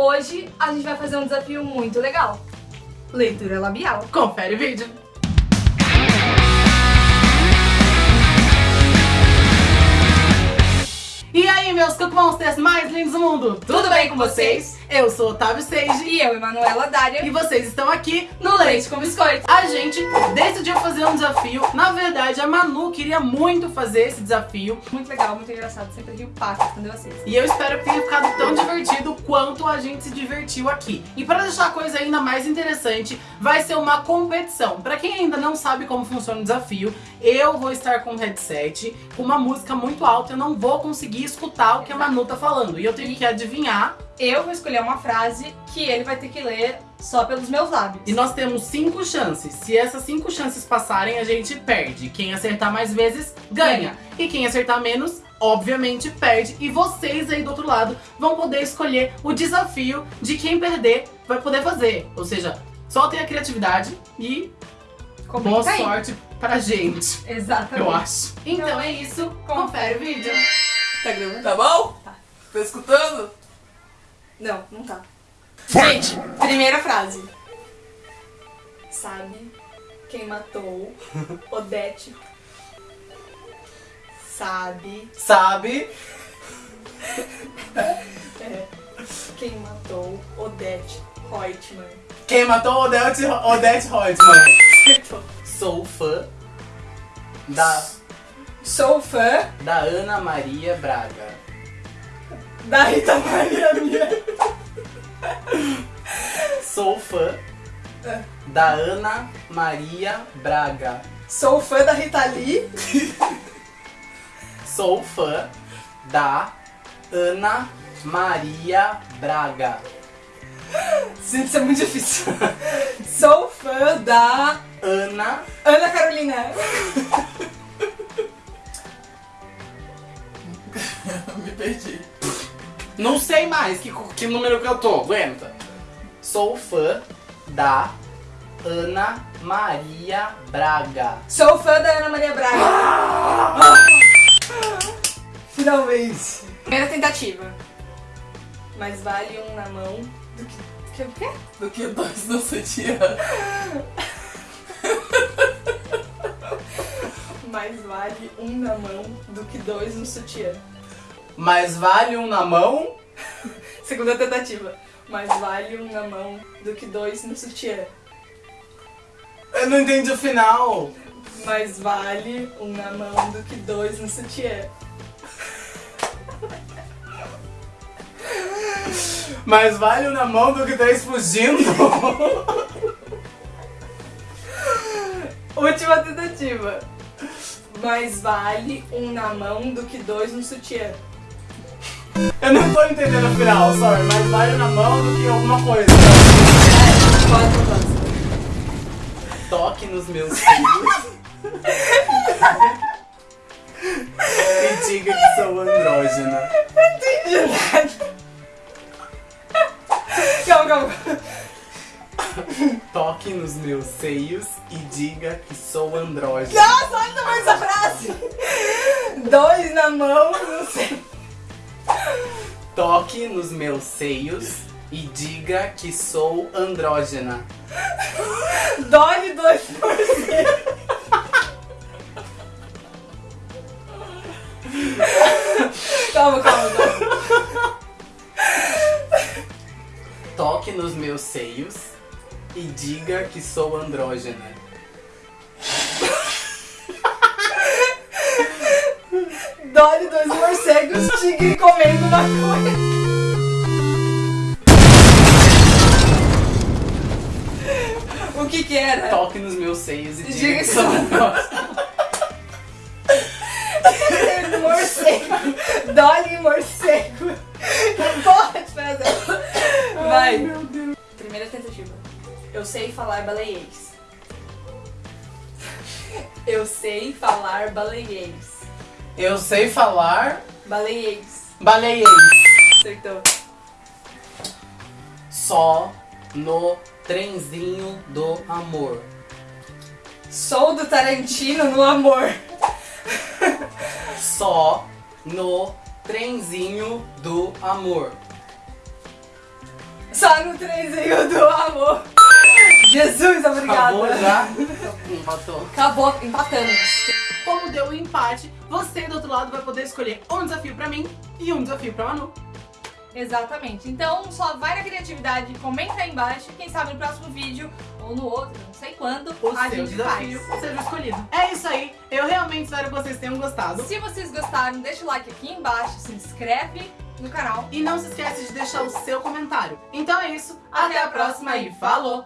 Hoje a gente vai fazer um desafio muito legal. Leitura labial. Confere o vídeo. E aí, meus Cook Monsters mais lindos do mundo! Tudo bem com vocês? Eu sou Otávio Seiji E eu, Emanuela Dária, e vocês estão aqui no Leite com Biscoito. A gente decidiu fazer um desafio. Na verdade, a Manu queria muito fazer esse desafio. Muito legal, muito engraçado. Sempre rio paca quando eu assisto. E eu espero que tenha ficado tão divertido quanto a gente se divertiu aqui. E para deixar a coisa ainda mais interessante, vai ser uma competição. Para quem ainda não sabe como funciona o desafio, eu vou estar com um headset, com uma música muito alta, eu não vou conseguir escutar o que a Manu tá falando. E eu tenho que adivinhar Eu vou escolher uma frase que ele vai ter que ler só pelos meus lábios. E nós temos cinco chances. Se essas cinco chances passarem, a gente perde. Quem acertar mais vezes, ganha. E quem acertar menos, obviamente, perde. E vocês aí do outro lado vão poder escolher o desafio de quem perder vai poder fazer. Ou seja, soltem a criatividade e Comenta boa aí. sorte pra gente, Exatamente. eu acho. Então é isso, confere o vídeo. Tá gravando? Tá bom? Tá. Tá escutando? Não, não tá. Gente, primeira frase. Sabe quem matou Odete? Sabe Sabe? é, quem matou Odete Reutemann? Quem matou Odete, Odete Reutemann? Acertou. Sou fã da, Sou fã da Ana Maria Braga. da Rita Maria fã É. da Ana Maria Braga. Sou fã da Rita Lee. Sou fã da Ana Maria Braga. Gente, isso é muito difícil. Sou fã da Ana Ana Carolina. Me perdi. Não sei mais que, que número que eu tô, aguenta. Sou fã da Ana Maria Braga. Sou fã da Ana Maria Braga. Finalmente. Primeira tentativa. Mas vale um na mão do que. que o quê? Do que dois no sutiã. Mais vale um na mão do que dois no sutiã. Mas vale um na mão? Segunda tentativa. Mais vale um na mão do que dois no sutiã. Eu não entendi o final. Mais vale um na mão do que dois no sutiã. Mas vale um na mão do que três fugindo. Última tentativa. Mais vale um na mão do que dois no sutiã. Eu não tô entendendo o final, sorry. Mas vale um na mão do que alguma coisa. Toque nos meus filhos. e diga que sou andrógena. Calma, calma. Toque nos meus seios e diga que sou andrógena. Nossa, olha o tamanho dessa frase. Toque nos meus seios e diga que sou andrógena. Dói dois por cento. Calma, calma, calma. Toque nos meus seios e diga que sou andrógena. Tigre comendo maconha. O que que era? Toque nos meus seios e Diga que andrógena. morcego. Dolly e morcego. Não pode fazer. Vai. meu Deus. Primeira tentativa. Eu sei falar baleiês. Eu sei falar baleiês. Eu sei falar Baleiês. baleiês. Acertou. Só no trenzinho do amor. Sou do Tarantino no amor. Só no trenzinho do amor. Só no trenzinho do amor. Jesus, obrigada. Acabou já? Empatou. Acabou, empatamos. Como deu o empate, você do outro lado vai poder escolher um desafio pra mim e um desafio pra Manu. Exatamente. Então só vai na criatividade, comenta aí embaixo. Quem sabe no próximo vídeo ou no outro, não sei quando, O a seu gente desafio faz. seja escolhido. É isso aí. Eu realmente espero que vocês tenham gostado. Se vocês gostaram, deixa o like aqui embaixo, se inscreve no canal. E não se esquece de deixar o seu comentário. Então é isso. Até Até, a próxima e falou!